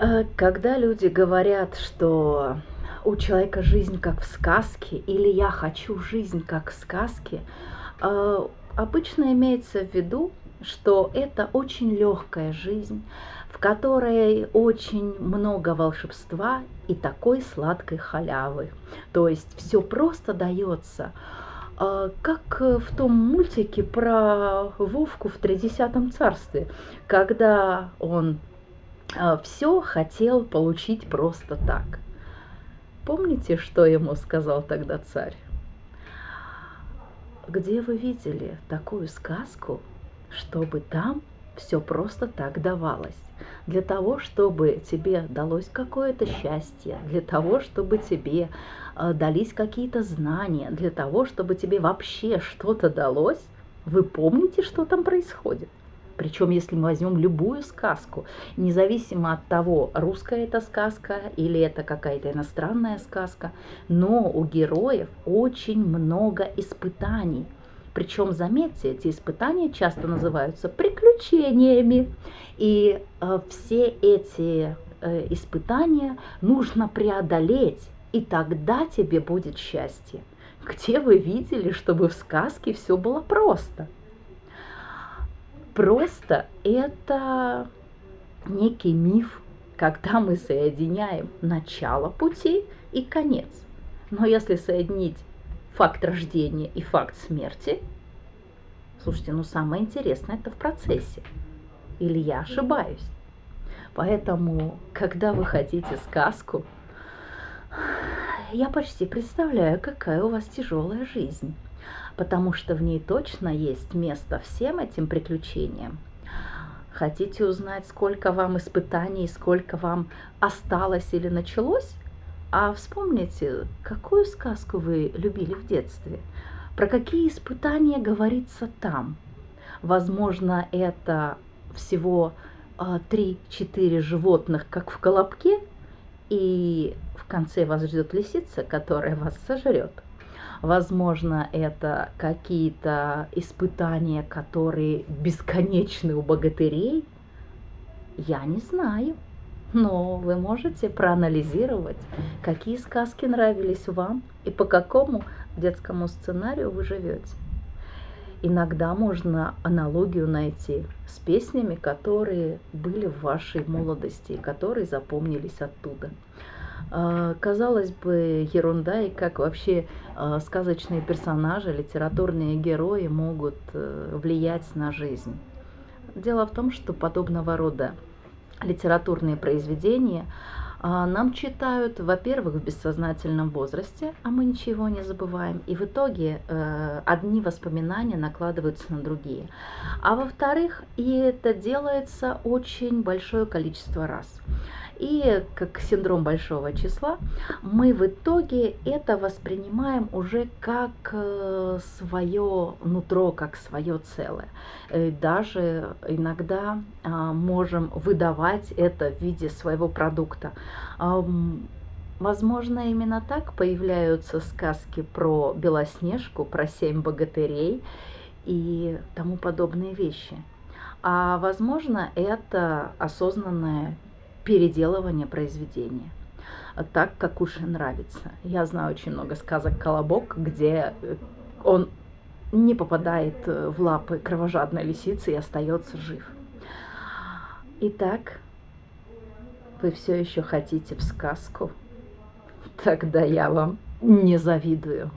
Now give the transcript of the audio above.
Э, когда люди говорят, что у человека жизнь как в сказке, или я хочу жизнь как в сказке, э, обычно имеется в виду, что это очень легкая жизнь, в которой очень много волшебства и такой сладкой халявы. То есть все просто дается, э, как в том мультике про Вовку в Тридесятом царстве, когда он все хотел получить просто так. Помните, что ему сказал тогда царь? Где вы видели такую сказку, чтобы там все просто так давалось? Для того, чтобы тебе далось какое-то счастье, для того, чтобы тебе э, дались какие-то знания, для того, чтобы тебе вообще что-то далось, вы помните, что там происходит? Причем, если мы возьмем любую сказку, независимо от того, русская это сказка или это какая-то иностранная сказка, но у героев очень много испытаний. Причем, заметьте, эти испытания часто называются приключениями. И э, все эти э, испытания нужно преодолеть, и тогда тебе будет счастье. Где вы видели, чтобы в сказке все было просто? Просто это некий миф, когда мы соединяем начало пути и конец. Но если соединить факт рождения и факт смерти, слушайте, ну самое интересное это в процессе. Или я ошибаюсь? Поэтому, когда вы хотите сказку, я почти представляю, какая у вас тяжелая жизнь потому что в ней точно есть место всем этим приключениям. Хотите узнать, сколько вам испытаний, сколько вам осталось или началось? А вспомните, какую сказку вы любили в детстве? Про какие испытания говорится там? Возможно, это всего 3-4 а, животных, как в колобке, и в конце вас ждет лисица, которая вас сожрет. Возможно, это какие-то испытания, которые бесконечны у богатырей. Я не знаю. Но вы можете проанализировать, какие сказки нравились вам и по какому детскому сценарию вы живете. Иногда можно аналогию найти с песнями, которые были в вашей молодости и которые запомнились оттуда. А, казалось бы, ерунда, и как вообще а, сказочные персонажи, литературные герои могут э, влиять на жизнь. Дело в том, что подобного рода литературные произведения нам читают, во-первых, в бессознательном возрасте, а мы ничего не забываем, и в итоге э, одни воспоминания накладываются на другие. А во-вторых, и это делается очень большое количество раз. И как синдром большого числа, мы в итоге это воспринимаем уже как э, свое нутро, как свое целое. И даже иногда а, можем выдавать это в виде своего продукта. Возможно, именно так появляются сказки про Белоснежку, про семь богатырей и тому подобные вещи. А возможно, это осознанное переделывание произведения так, как уж нравится. Я знаю очень много сказок «Колобок», где э, он не попадает э, в лапы кровожадной лисицы и остается жив. Итак, вы все еще хотите в сказку? Тогда я вам не завидую.